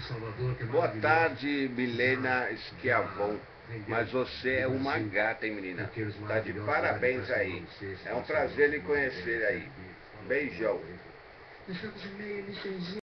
Salvador, é Boa tarde, Milena Schiavon. Mas você é uma gata, hein, menina? Tá de parabéns aí. É um prazer lhe conhecer aí. Beijão.